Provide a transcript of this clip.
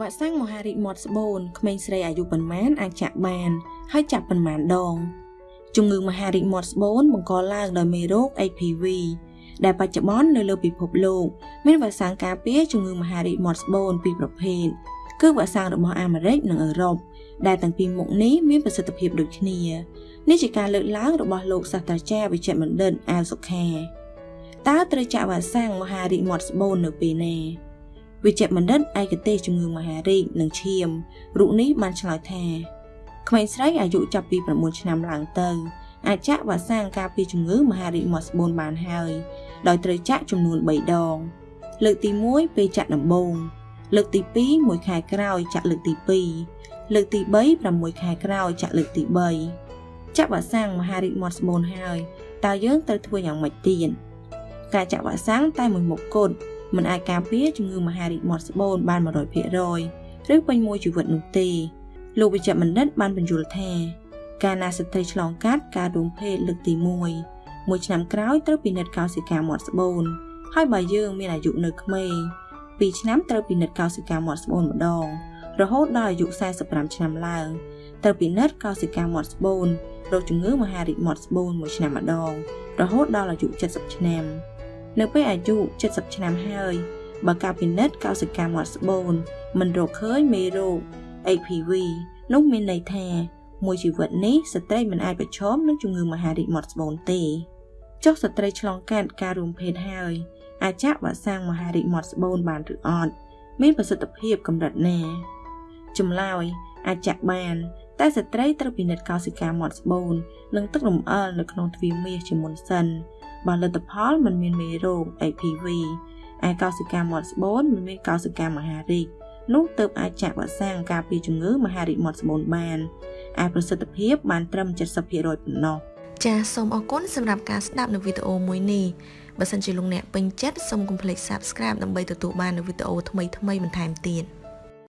វ៉ាក់សាំងមហារីកមាត់ស្បូនក្មេងស្រីអាយុប៉ុន្មានអាចចាក់បាន ហើយចាក់ប៉ុន្មានដងជំងឺមហារីកមាត់ស្បូនបង្កឡើងដោយមេរោគ HPV ដែលបច្ចុប្បន្ននៅលើពិភពលោកមានវ៉ាក់សាំងការពារជំងឺមហារីកមាត់ស្បូនពីរប្រភេទគឺវ៉ាក់សាំងរបស់អាមេរិកនិងអឺរ៉ុបដែលទាំងពីរមុខនេះមានប្រសិទ្ធភាពដូចគ្នានេះជាការលើកឡើងរបស់លោកសាស្ត្រាចារ្យវិជ្ជបណ្ឌិតអាវសុខាតើត្រូវចាក់វ៉ាក់សាំងមហារីកមាត់ស្បូននៅពេលណា វិជ្ជបណ្ឌិតឯកទេសជំងឺមហារីកនិងឈាមរូបនេះបានឆ្លើយថាក្មេងស្រីអាយុចាប់ពី9ឆ្នាំឡើងទៅអាចចាក់វ៉ាក់សាំងការពារជំងឺមហារីកមាត់ស្បូនបានហើយ ដោយត្រូវចាក់ចំនួន3ដង លើកទី1ពេលចាក់ដំបូងលើកទី2មួយខែក្រោយចាក់លើកទី2លើកទី3 6ខែក្រោយចាក់លើកទី3ចាក់វ៉ាក់សាំងមហារីកមាត់ស្បូនហើយតើយើងត្រូវធ្វើយ៉ាងម៉េចទៀតការចាក់វ៉ាក់សាំងតែមួយមុខគត់ មិនអាចការពារជំងឺមហារីកមាត់ស្បូនបាន100%ឬពេញមួយជីវិតនោះទេលោកវិជ្ជបណ្ឌិតបានបញ្យល់ថាកាលណាស្ត្រីឆ្លងកាត់ការរួមភេទលើកទី1មួយឆ្នាំក្រោយត្រូវពិនិត្យកោសិកាមាត់ស្បូនហើយបើយើងមានអាយុនៅក្មេង2ឆ្នាំត្រូវពិនិត្យកោសិកាមាត់ស្បូនម្ដងរហូតដល់អាយុ45ឆ្នាំឡើងត្រូវពិនិត្យកោសិកាមាត់ស្បូនរោគជំងឺមហារីកមាត់ស្បូនមួយឆ្នាំម្ដងរហូតដល់អាយុ70ឆ្នាំ នៅពេលអាយុ70ឆ្នាំហើយបើការពិនិត្យកោសិកាមាត់ស្បូន មិនរកឃើញមេរោគ HPV នោះមានន័យថាមួយជីវិតនេះស្ត្រីមិនអាចប្រឈមនឹងជំងឺមហារីកមាត់ស្បូនទេចុះស្ត្រីឆ្លងកាត់ការរួមភេទហើយអាចចាក់វ៉ាក់សាំងមហារីកមាត់ស្បូនបានឬអត់មានប្រសិទ្ធភាពកម្រិតណាចម្លើយអាចចាក់បាន តែស្ត្រីត្រូវពិនិត្យកោសិកាមាត់ស្បូន និងទឹករំអិលនៅក្នុងទ្វារមាសជាមុនសិន បើលទ្ធផលមិនមានមេរោគ HPV ឯកោសិកាមាត់ស្បូនមិនមានកោសិកាមហារីកនោះទើបអាចចាក់វ៉ាក់សាំងការពារជំងឺមហារីកមាត់ស្បូនបានឯប្រសិទ្ធភាពបានត្រឹម70%ប៉ុណ្ណោះចាសសូមអរគុណសម្រាប់ការស្ដាប់នៅវីដេអូមួយនេះបើសិនជាលោកអ្នកពេញចិត្តសូមកុំភ្លេច Subscribe ដើម្បីទទួលបាននូវវីដេអូថ្មីៗបន្ថែមទៀត។